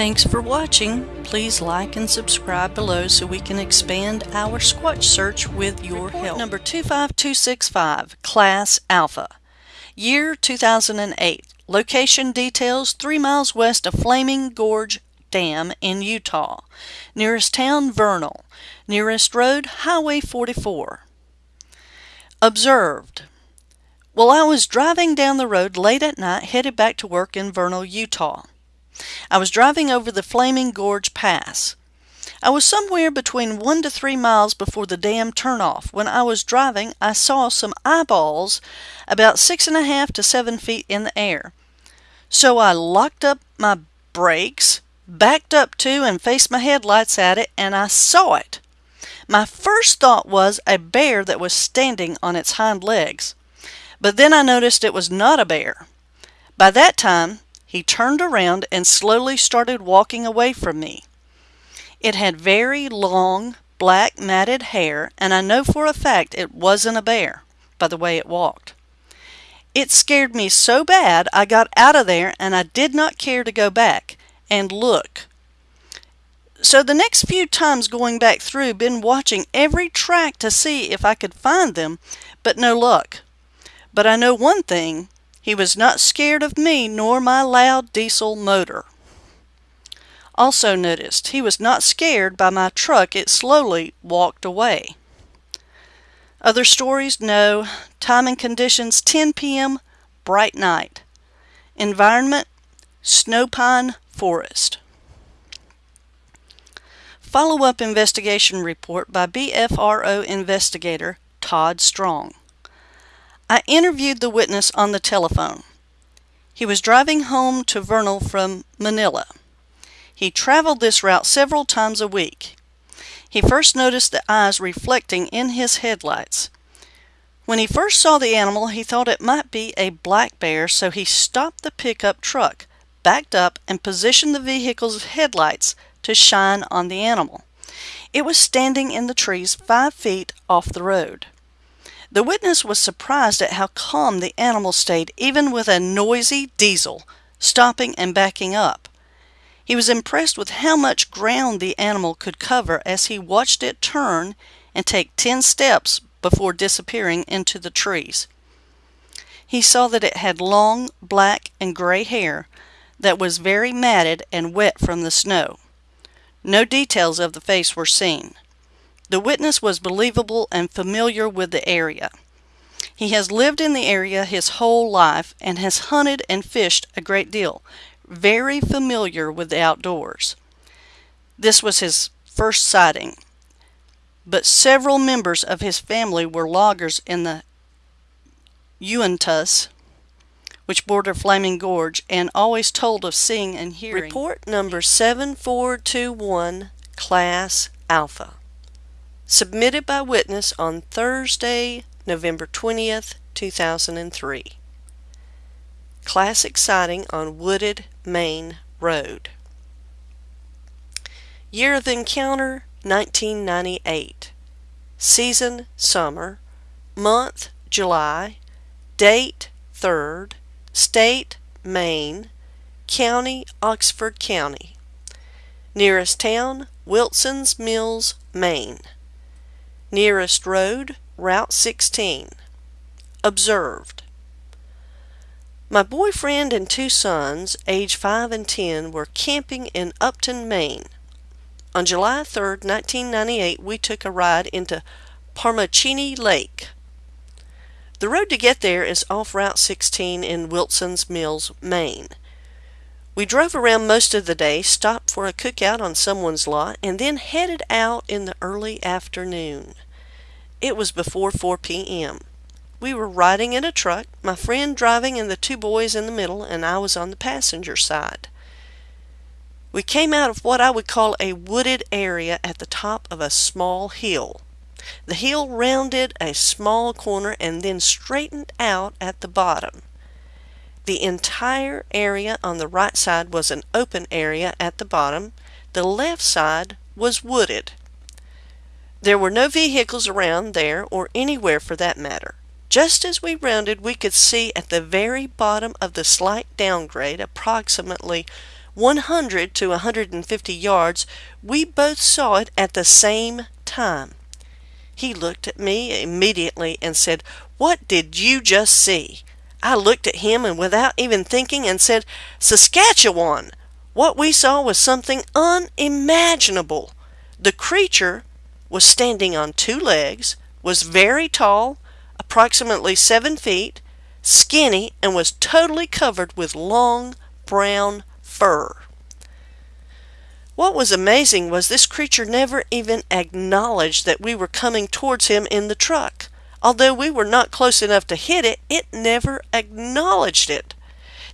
Thanks for watching. Please like and subscribe below so we can expand our Squatch search with your help. Number 25265, Class Alpha. Year 2008. Location details 3 miles west of Flaming Gorge Dam in Utah. Nearest town Vernal. Nearest road Highway 44. Observed. While I was driving down the road late at night headed back to work in Vernal, Utah. I was driving over the Flaming Gorge Pass. I was somewhere between one to three miles before the dam turnoff. When I was driving, I saw some eyeballs about six and a half to seven feet in the air. So I locked up my brakes, backed up to and faced my headlights at it, and I saw it. My first thought was a bear that was standing on its hind legs. But then I noticed it was not a bear. By that time, he turned around and slowly started walking away from me. It had very long, black, matted hair, and I know for a fact it wasn't a bear by the way it walked. It scared me so bad I got out of there and I did not care to go back and look. So the next few times going back through, been watching every track to see if I could find them, but no luck. But I know one thing, he was not scared of me nor my loud diesel motor. Also noticed he was not scared by my truck, it slowly walked away. Other stories? No. Time and conditions 10 p.m., bright night. Environment Snow Pine Forest. Follow up investigation report by BFRO investigator Todd Strong. I interviewed the witness on the telephone. He was driving home to Vernal from Manila. He traveled this route several times a week. He first noticed the eyes reflecting in his headlights. When he first saw the animal, he thought it might be a black bear, so he stopped the pickup truck, backed up, and positioned the vehicle's headlights to shine on the animal. It was standing in the trees five feet off the road. The witness was surprised at how calm the animal stayed even with a noisy diesel stopping and backing up. He was impressed with how much ground the animal could cover as he watched it turn and take ten steps before disappearing into the trees. He saw that it had long black and gray hair that was very matted and wet from the snow. No details of the face were seen. The witness was believable and familiar with the area. He has lived in the area his whole life and has hunted and fished a great deal, very familiar with the outdoors. This was his first sighting, but several members of his family were loggers in the Uintas, which border Flaming Gorge, and always told of seeing and hearing. Report number 7421, Class Alpha submitted by witness on Thursday, November 20th, 2003. Classic sighting on Wooded Maine Road. Year of encounter 1998. Season summer. Month July. Date 3rd. State Maine. County Oxford County. Nearest town Wilson's Mills, Maine. Nearest road, Route 16. Observed. My boyfriend and two sons, age 5 and 10, were camping in Upton, Maine. On July 3, 1998, we took a ride into Parmachenee Lake. The road to get there is off Route 16 in Wilson's Mills, Maine. We drove around most of the day, stopped for a cookout on someone's lot, and then headed out in the early afternoon. It was before 4 p.m. We were riding in a truck, my friend driving and the two boys in the middle, and I was on the passenger side. We came out of what I would call a wooded area at the top of a small hill. The hill rounded a small corner and then straightened out at the bottom. The entire area on the right side was an open area at the bottom. The left side was wooded. There were no vehicles around there or anywhere for that matter. Just as we rounded, we could see at the very bottom of the slight downgrade, approximately 100 to 150 yards, we both saw it at the same time. He looked at me immediately and said, What did you just see? I looked at him and without even thinking and said, Saskatchewan! What we saw was something unimaginable. The creature was standing on two legs, was very tall, approximately seven feet, skinny, and was totally covered with long brown fur. What was amazing was this creature never even acknowledged that we were coming towards him in the truck. Although we were not close enough to hit it, it never acknowledged it.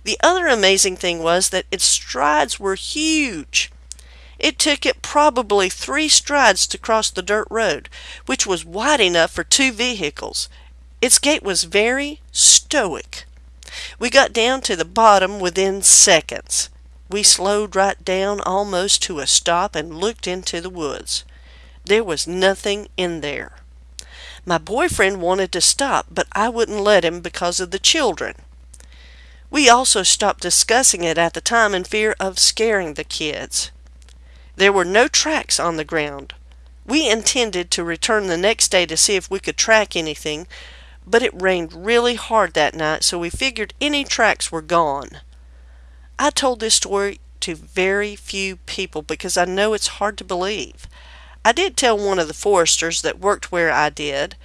The other amazing thing was that its strides were huge. It took it probably three strides to cross the dirt road, which was wide enough for two vehicles. Its gait was very stoic. We got down to the bottom within seconds. We slowed right down almost to a stop and looked into the woods. There was nothing in there. My boyfriend wanted to stop, but I wouldn't let him because of the children. We also stopped discussing it at the time in fear of scaring the kids. There were no tracks on the ground. We intended to return the next day to see if we could track anything, but it rained really hard that night, so we figured any tracks were gone. I told this story to very few people because I know it's hard to believe. I did tell one of the foresters that worked where I did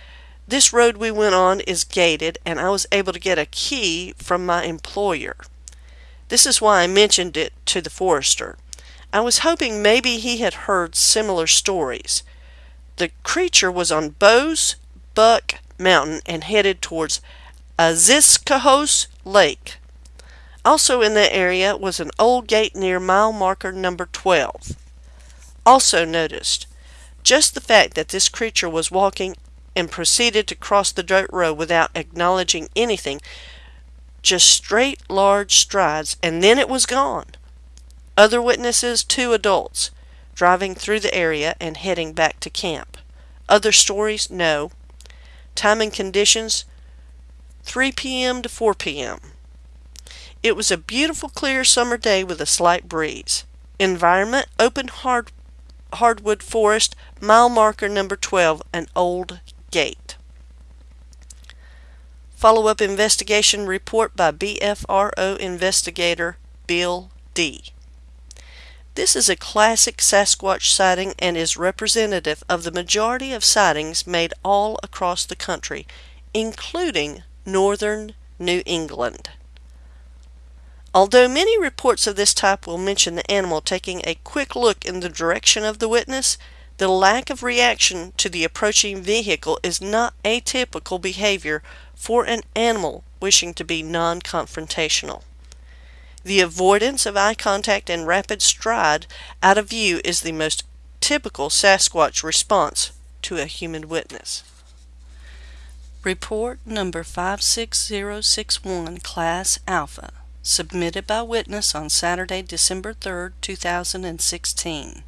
this road we went on is gated, and I was able to get a key from my employer. This is why I mentioned it to the forester. I was hoping maybe he had heard similar stories. The creature was on Bowes Buck Mountain and headed towards Aziscohos Lake. Also in that area was an old gate near mile marker number 12. Also noticed, just the fact that this creature was walking and proceeded to cross the dirt road without acknowledging anything. Just straight, large strides, and then it was gone. Other witnesses, two adults, driving through the area and heading back to camp. Other stories, no. Time and conditions, 3 p.m. to 4 p.m. It was a beautiful, clear summer day with a slight breeze. Environment, open hard, hardwood forest, mile marker number 12, an old gate. Follow-up investigation report by BFRO investigator Bill D. This is a classic Sasquatch sighting and is representative of the majority of sightings made all across the country, including northern New England. Although many reports of this type will mention the animal taking a quick look in the direction of the witness, the lack of reaction to the approaching vehicle is not atypical behavior for an animal wishing to be non-confrontational. The avoidance of eye contact and rapid stride out of view is the most typical Sasquatch response to a human witness. Report number 56061, Class Alpha, submitted by witness on Saturday, December 3, 2016.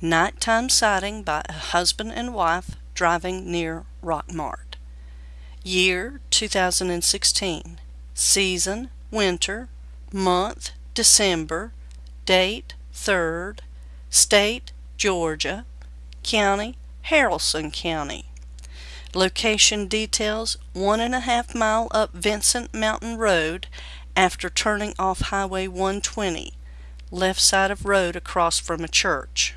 Nighttime sighting by a husband and wife driving near Rockmart. Year 2016. Season winter. Month December. Date 3rd. State Georgia. County Haralson County. Location details one and a half mile up Vincent Mountain Road after turning off Highway 120, left side of road across from a church.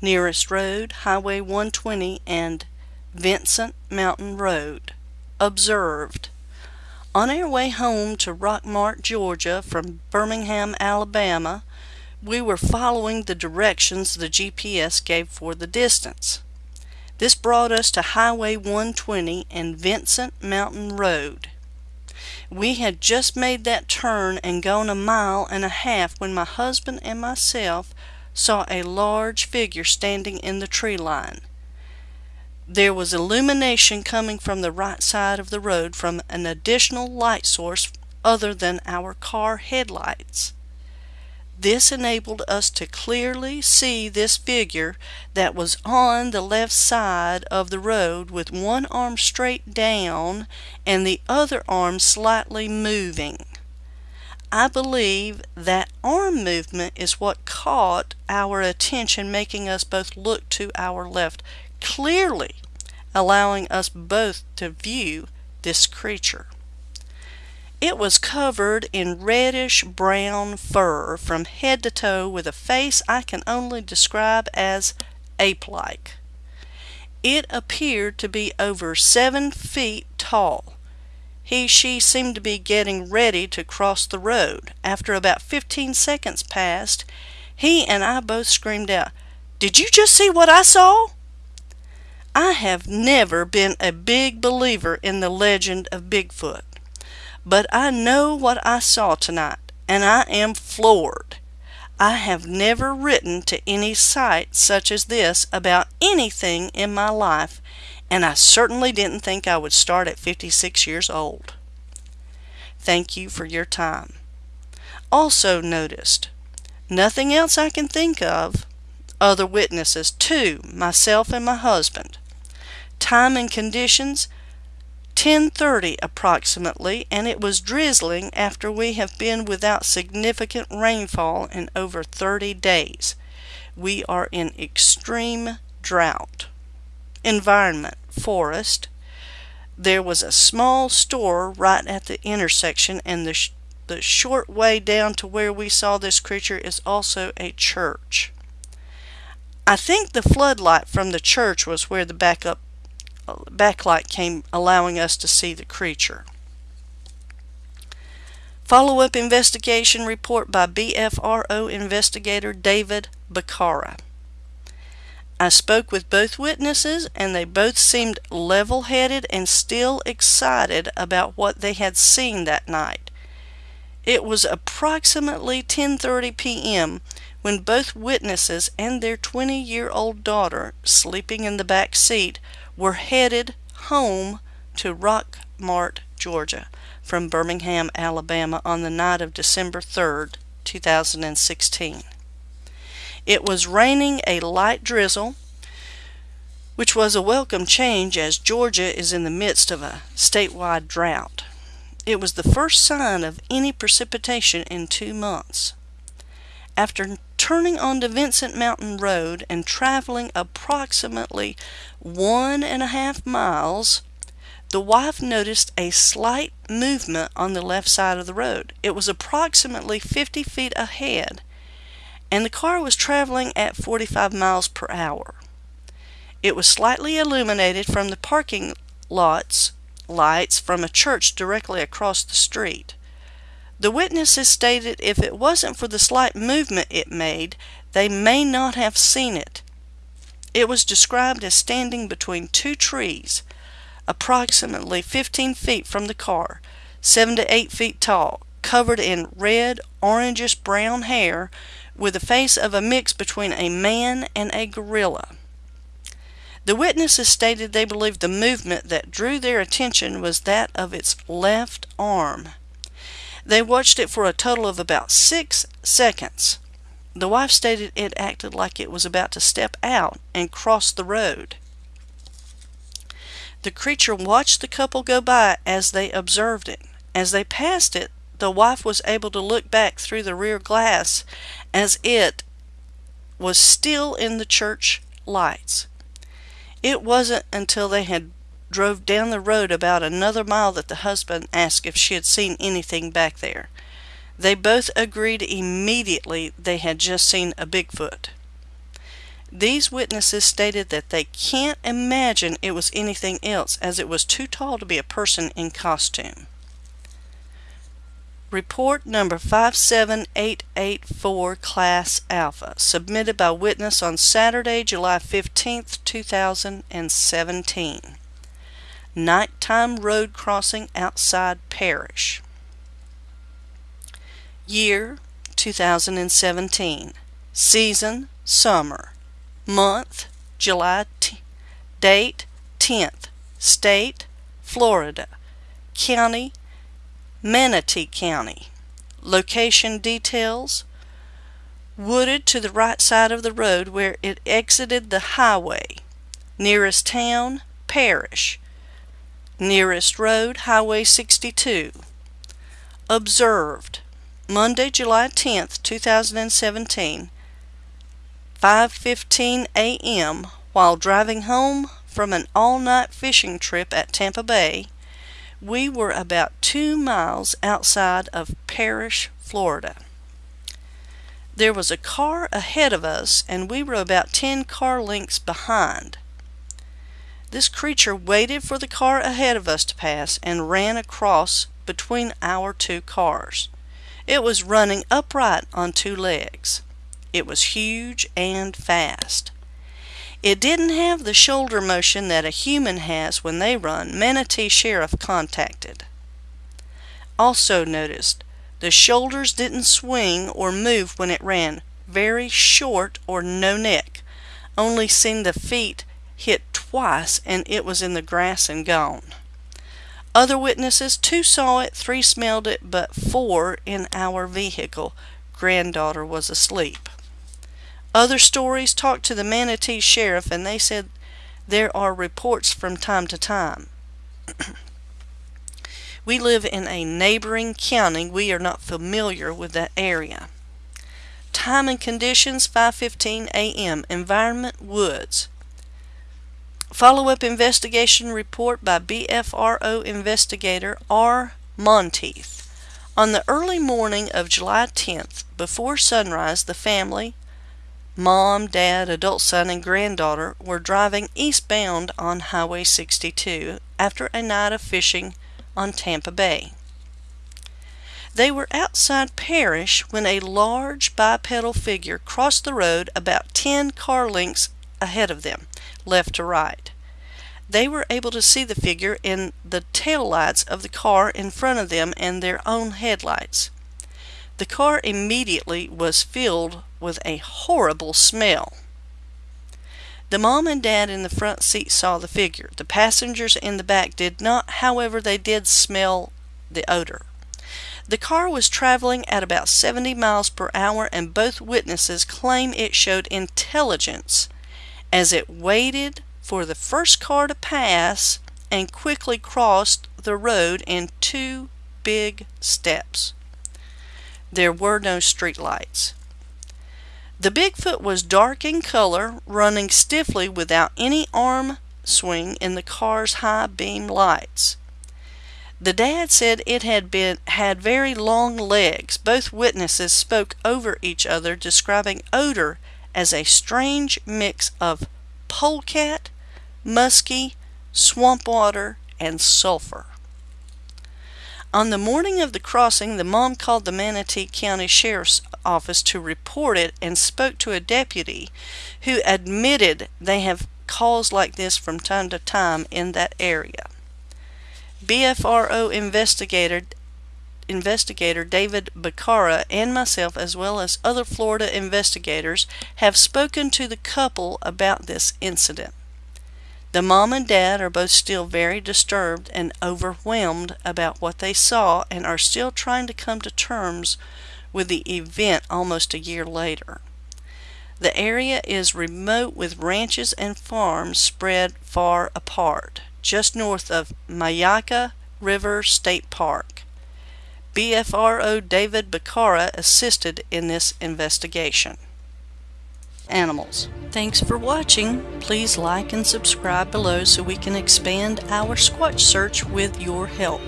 Nearest road, Highway 120 and Vincent Mountain Road. Observed. On our way home to Rockmart, Georgia from Birmingham, Alabama, we were following the directions the GPS gave for the distance. This brought us to Highway 120 and Vincent Mountain Road. We had just made that turn and gone a mile and a half when my husband and myself saw a large figure standing in the tree line. There was illumination coming from the right side of the road from an additional light source other than our car headlights. This enabled us to clearly see this figure that was on the left side of the road with one arm straight down and the other arm slightly moving. I believe that arm movement is what caught our attention, making us both look to our left, clearly allowing us both to view this creature. It was covered in reddish brown fur from head to toe with a face I can only describe as ape like. It appeared to be over seven feet tall he, she seemed to be getting ready to cross the road. After about 15 seconds passed, he and I both screamed out, Did you just see what I saw? I have never been a big believer in the legend of Bigfoot, but I know what I saw tonight, and I am floored. I have never written to any site such as this about anything in my life, and I certainly didn't think I would start at 56 years old. Thank you for your time. Also noticed, nothing else I can think of. Other witnesses, two, myself and my husband. Time and conditions, 10:30 approximately, and it was drizzling after we have been without significant rainfall in over 30 days. We are in extreme drought environment, forest. There was a small store right at the intersection, and the, the short way down to where we saw this creature is also a church. I think the floodlight from the church was where the backup backlight came, allowing us to see the creature. Follow-up investigation report by BFRO investigator David Bacara. I spoke with both witnesses, and they both seemed level headed and still excited about what they had seen that night. It was approximately 10:30 p.m. when both witnesses and their 20-year-old daughter, sleeping in the back seat, were headed home to Rockmart, Georgia, from Birmingham, Alabama on the night of December 3, 2016. It was raining a light drizzle, which was a welcome change as Georgia is in the midst of a statewide drought. It was the first sign of any precipitation in two months. After turning onto Vincent Mountain Road and traveling approximately one and a half miles, the wife noticed a slight movement on the left side of the road. It was approximately 50 feet ahead and the car was traveling at 45 miles per hour. It was slightly illuminated from the parking lots lights from a church directly across the street. The witnesses stated if it wasn't for the slight movement it made, they may not have seen it. It was described as standing between two trees, approximately 15 feet from the car, 7 to 8 feet tall, covered in red, orangish brown hair with the face of a mix between a man and a gorilla. The witnesses stated they believed the movement that drew their attention was that of its left arm. They watched it for a total of about six seconds. The wife stated it acted like it was about to step out and cross the road. The creature watched the couple go by as they observed it. As they passed it, the wife was able to look back through the rear glass as it was still in the church lights. It wasn't until they had drove down the road about another mile that the husband asked if she had seen anything back there. They both agreed immediately they had just seen a Bigfoot. These witnesses stated that they can't imagine it was anything else as it was too tall to be a person in costume. Report number 57884 Class Alpha, submitted by witness on Saturday, July 15, 2017. Nighttime road crossing outside Parrish. Year 2017. Season summer. Month July. Date 10th. State Florida. County Manatee County. Location details wooded to the right side of the road where it exited the highway. Nearest town, Parrish. Nearest road, Highway 62. Observed. Monday, July 10th, 2017, 5:15 a.m. while driving home from an all-night fishing trip at Tampa Bay, we were about 2 miles outside of Parrish, Florida. There was a car ahead of us and we were about 10 car lengths behind. This creature waited for the car ahead of us to pass and ran across between our two cars. It was running upright on two legs. It was huge and fast. It didn't have the shoulder motion that a human has when they run, Manatee Sheriff contacted. Also noticed, the shoulders didn't swing or move when it ran, very short or no neck. Only seen the feet hit twice and it was in the grass and gone. Other witnesses, two saw it, three smelled it, but four in our vehicle. Granddaughter was asleep. Other stories talked to the Manatee Sheriff and they said there are reports from time to time. we live in a neighboring county. We are not familiar with that area. Time and conditions 5:15 a.m. Environment Woods. Follow-up investigation report by BFRO investigator R. Monteith. On the early morning of July 10th, before sunrise, the family, mom, dad, adult son, and granddaughter were driving eastbound on Highway 62 after a night of fishing on Tampa Bay. They were outside Parrish when a large bipedal figure crossed the road about 10 car lengths ahead of them, left to right. They were able to see the figure in the tail lights of the car in front of them and their own headlights. The car immediately was filled with a horrible smell. The mom and dad in the front seat saw the figure. The passengers in the back did not, however, they did smell the odor. The car was traveling at about 70 miles per hour, and both witnesses claim it showed intelligence as it waited for the first car to pass and quickly crossed the road in two big steps. There were no streetlights. The Bigfoot was dark in color, running stiffly without any arm swing in the car's high beam lights. The dad said it had been had very long legs. Both witnesses spoke over each other, describing odor as a strange mix of polecat, musky, swamp water, and sulfur. On the morning of the crossing, the mom called the Manatee County Sheriff's Office to report it and spoke to a deputy who admitted they have calls like this from time to time in that area. BFRO investigator investigator David Bacara and myself, as well as other Florida investigators, have spoken to the couple about this incident. The mom and dad are both still very disturbed and overwhelmed about what they saw and are still trying to come to terms with the event almost a year later. The area is remote with ranches and farms spread far apart, just north of Myakka River State Park. BFRO David Bacara assisted in this investigation animals. Thanks for watching. Please like and subscribe below so we can expand our Squatch search with your help.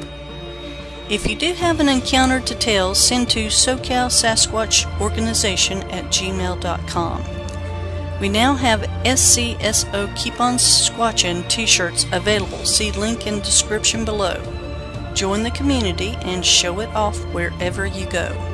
If you do have an encounter to tell, send to SoCal Sasquatch Organization at gmail.com. We now have SCSO Keep On Squatchin t-shirts available. See link in description below. Join the community and show it off wherever you go.